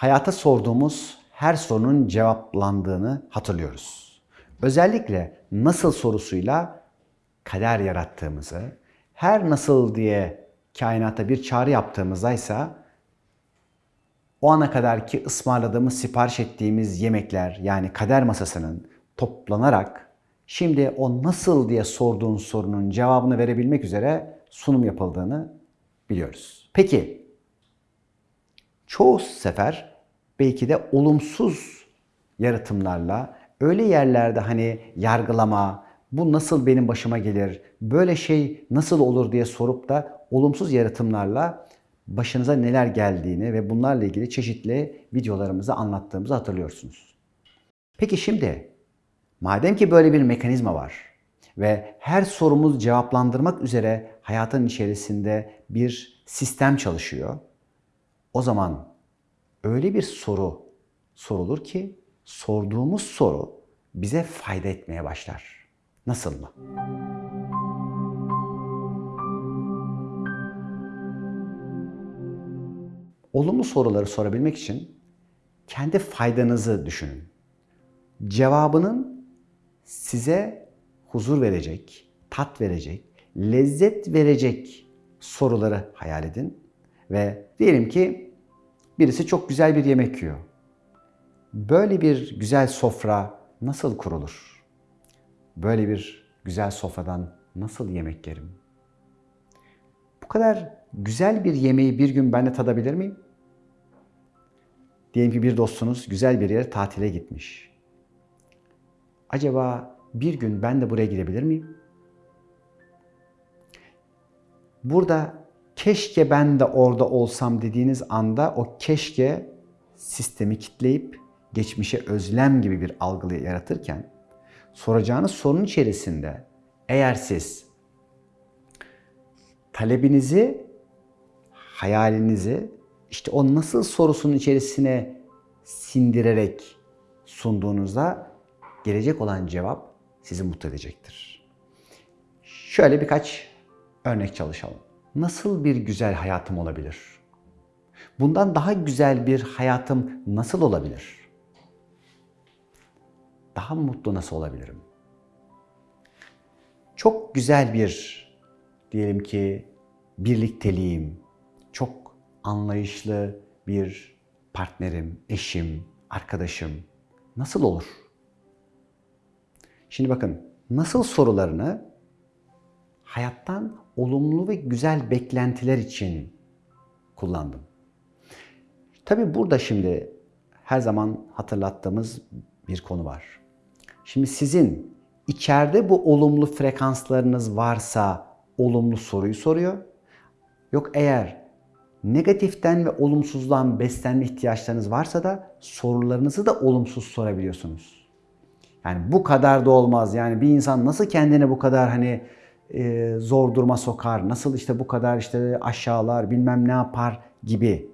hayata sorduğumuz her sorunun cevaplandığını hatırlıyoruz. Özellikle nasıl sorusuyla kader yarattığımızı, her nasıl diye kainata bir çağrı yaptığımızda ise o ana kadar ki ısmarladığımız, sipariş ettiğimiz yemekler yani kader masasının toplanarak şimdi o nasıl diye sorduğun sorunun cevabını verebilmek üzere sunum yapıldığını biliyoruz. Peki çoğu sefer belki de olumsuz yaratımlarla öyle yerlerde hani yargılama, bu nasıl benim başıma gelir, böyle şey nasıl olur diye sorup da olumsuz yaratımlarla başınıza neler geldiğini ve bunlarla ilgili çeşitli videolarımızı anlattığımızı hatırlıyorsunuz. Peki şimdi madem ki böyle bir mekanizma var ve her sorumuzu cevaplandırmak üzere hayatın içerisinde bir sistem çalışıyor. O zaman öyle bir soru sorulur ki sorduğumuz soru bize fayda etmeye başlar. Nasıl mı? Olumlu soruları sorabilmek için kendi faydanızı düşünün. Cevabının size huzur verecek, tat verecek, lezzet verecek soruları hayal edin ve diyelim ki birisi çok güzel bir yemek yiyor. Böyle bir güzel sofra nasıl kurulur? Böyle bir güzel sofradan nasıl yemek yerim? Bu kadar güzel bir yemeği bir gün ben de tadabilir miyim? Diyelim ki bir dostunuz güzel bir yere tatile gitmiş. Acaba bir gün ben de buraya gidebilir miyim? Burada keşke ben de orada olsam dediğiniz anda o keşke sistemi kitleyip geçmişe özlem gibi bir algı yaratırken soracağınız sorunun içerisinde eğer siz talebinizi, hayalinizi işte o nasıl sorusunun içerisine sindirerek sunduğunuzda gelecek olan cevap sizi mutlu edecektir. Şöyle birkaç örnek çalışalım. Nasıl bir güzel hayatım olabilir? Bundan daha güzel bir hayatım nasıl olabilir? Daha mutlu nasıl olabilirim? Çok güzel bir diyelim ki birlikteliğim, çok anlayışlı bir partnerim, eşim, arkadaşım nasıl olur? Şimdi bakın nasıl sorularını hayattan olumlu ve güzel beklentiler için kullandım. Tabi burada şimdi her zaman hatırlattığımız bir konu var. Şimdi sizin içeride bu olumlu frekanslarınız varsa olumlu soruyu soruyor. Yok eğer negatiften ve olumsuzdan beslenme ihtiyaçlarınız varsa da sorularınızı da olumsuz sorabiliyorsunuz. Yani bu kadar da olmaz. Yani bir insan nasıl kendini bu kadar hani e, zor duruma sokar, nasıl işte bu kadar işte aşağılar, bilmem ne yapar gibi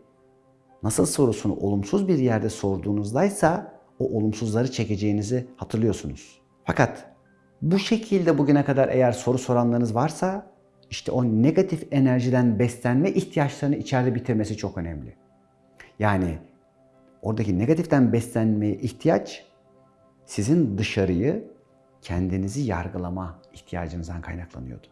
nasıl sorusunu olumsuz bir yerde sorduğunuzdaysa o olumsuzları çekeceğinizi hatırlıyorsunuz. Fakat bu şekilde bugüne kadar eğer soru soranlarınız varsa işte o negatif enerjiden beslenme ihtiyaçlarını içeride bitirmesi çok önemli. Yani oradaki negatiften beslenmeye ihtiyaç sizin dışarıyı kendinizi yargılama ihtiyacınızdan kaynaklanıyordu.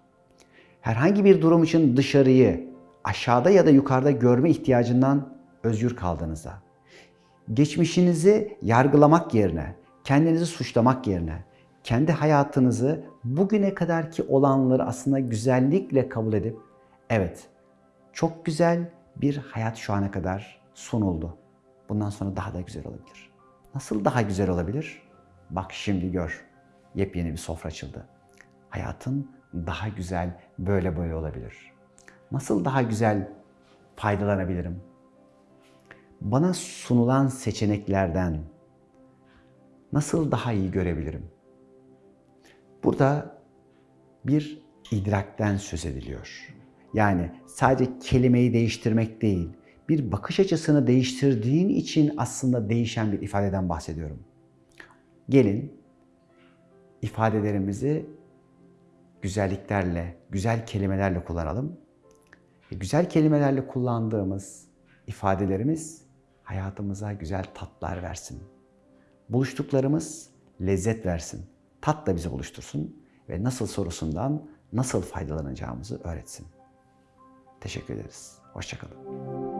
Herhangi bir durum için dışarıyı aşağıda ya da yukarıda görme ihtiyacından özgür kaldığınızda, geçmişinizi yargılamak yerine, kendinizi suçlamak yerine, kendi hayatınızı bugüne kadarki olanları aslında güzellikle kabul edip, evet çok güzel bir hayat şu ana kadar sunuldu. Bundan sonra daha da güzel olabilir. Nasıl daha güzel olabilir? Bak şimdi gör. Yepyeni bir sofra açıldı. Hayatın daha güzel böyle böyle olabilir. Nasıl daha güzel faydalanabilirim? Bana sunulan seçeneklerden nasıl daha iyi görebilirim? Burada bir idrakten söz ediliyor. Yani sadece kelimeyi değiştirmek değil, bir bakış açısını değiştirdiğin için aslında değişen bir ifadeden bahsediyorum. Gelin ifadelerimizi güzelliklerle, güzel kelimelerle kullanalım. E, güzel kelimelerle kullandığımız ifadelerimiz hayatımıza güzel tatlar versin. Buluştuklarımız lezzet versin. Tat da bizi buluştursun ve nasıl sorusundan nasıl faydalanacağımızı öğretsin. Teşekkür ederiz. Hoşçakalın.